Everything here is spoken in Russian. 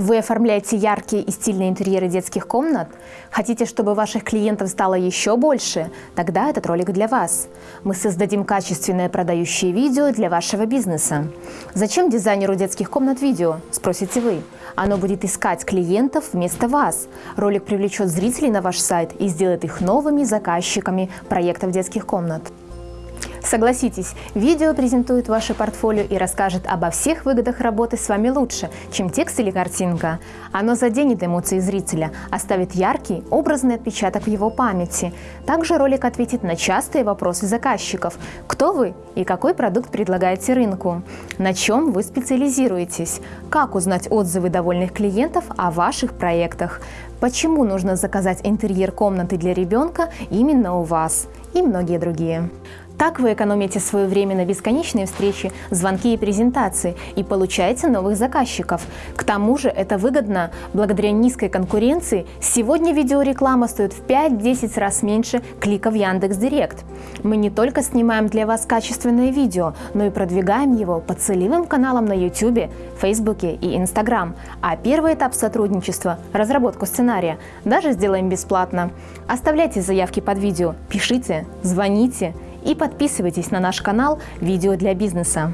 Вы оформляете яркие и стильные интерьеры детских комнат? Хотите, чтобы ваших клиентов стало еще больше? Тогда этот ролик для вас. Мы создадим качественное продающее видео для вашего бизнеса. Зачем дизайнеру детских комнат видео? Спросите вы. Оно будет искать клиентов вместо вас. Ролик привлечет зрителей на ваш сайт и сделает их новыми заказчиками проектов детских комнат. Согласитесь, видео презентует ваше портфолио и расскажет обо всех выгодах работы с вами лучше, чем текст или картинка. Оно заденет эмоции зрителя, оставит яркий, образный отпечаток в его памяти. Также ролик ответит на частые вопросы заказчиков. Кто вы и какой продукт предлагаете рынку? На чем вы специализируетесь? Как узнать отзывы довольных клиентов о ваших проектах? Почему нужно заказать интерьер комнаты для ребенка именно у вас? И многие другие. Так вы экономите свое время на бесконечные встречи, звонки и презентации и получаете новых заказчиков. К тому же это выгодно. Благодаря низкой конкуренции сегодня видеореклама стоит в 5-10 раз меньше клика в Яндекс.Директ. Мы не только снимаем для вас качественное видео, но и продвигаем его по целевым каналам на YouTube, Facebook и Instagram. А первый этап сотрудничества – разработку сценария – даже сделаем бесплатно. Оставляйте заявки под видео, пишите, звоните – и подписывайтесь на наш канал «Видео для бизнеса».